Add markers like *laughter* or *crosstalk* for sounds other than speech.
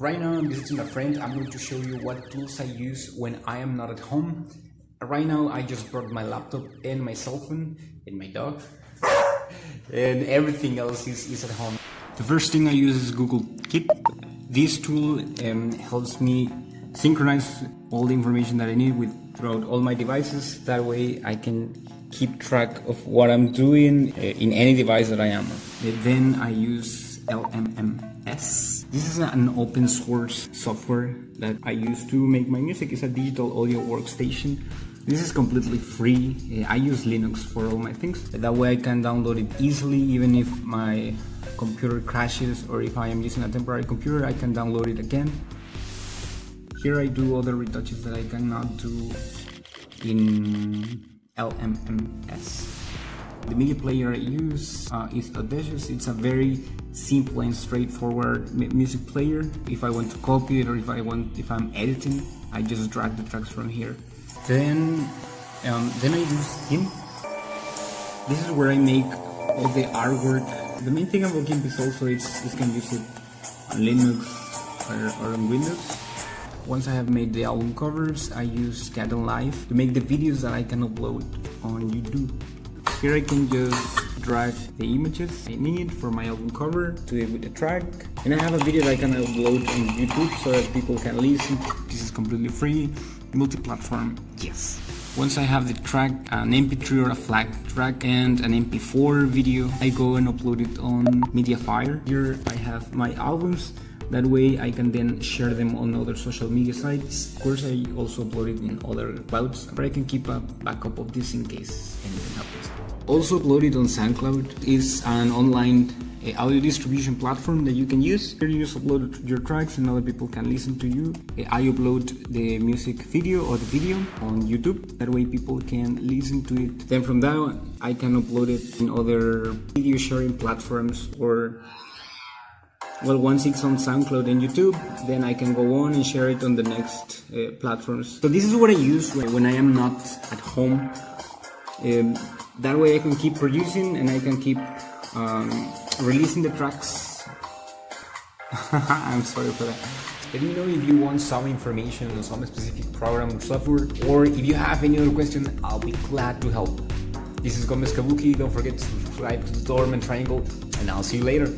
Right now I'm visiting a friend. I'm going to show you what tools I use when I am not at home. Right now I just brought my laptop and my cell phone and my dog *laughs* and everything else is, is at home. The first thing I use is Google Keep. This tool um, helps me synchronize all the information that I need with throughout all my devices. That way I can keep track of what I'm doing uh, in any device that I am on. Then I use LMMS. This is an open source software that I use to make my music. It's a digital audio workstation. This is completely free. I use Linux for all my things. That way I can download it easily even if my computer crashes or if I am using a temporary computer I can download it again. Here I do other retouches that I cannot do in LMMS. The media player I use uh, is Audacious. It's a very simple and straightforward music player. If I want to copy it or if I want, if I'm editing, I just drag the tracks from here. Then, um, then I use GIMP. This is where I make all the artwork. The main thing about GIMP is also it's you can use it on Linux or, or on Windows. Once I have made the album covers, I use Kdenlive to make the videos that I can upload on YouTube. Here I can just drag the images I need for my album cover to it with the track. And I have a video that I can upload on YouTube so that people can listen. This is completely free, multi-platform, yes. Once I have the track, an MP3 or a FLAC track and an MP4 video, I go and upload it on Mediafire. Here I have my albums that way I can then share them on other social media sites. Of course, I also upload it in other clouds, but I can keep a backup of this in case anything happens. Also uploaded on SoundCloud is an online uh, audio distribution platform that you can use. Here you just upload your tracks and other people can listen to you. Uh, I upload the music video or the video on YouTube. That way people can listen to it. Then from there I can upload it in other video sharing platforms or well once it's on SoundCloud and YouTube then I can go on and share it on the next uh, platforms. So this is what I use when I am not at home. Um, that way I can keep producing and I can keep um, releasing the tracks. *laughs* I'm sorry for that. Let me know if you want some information on some specific program or software or if you have any other question I'll be glad to help. This is Gomez Kabuki. Don't forget to subscribe to the Dorm and Triangle and I'll see you later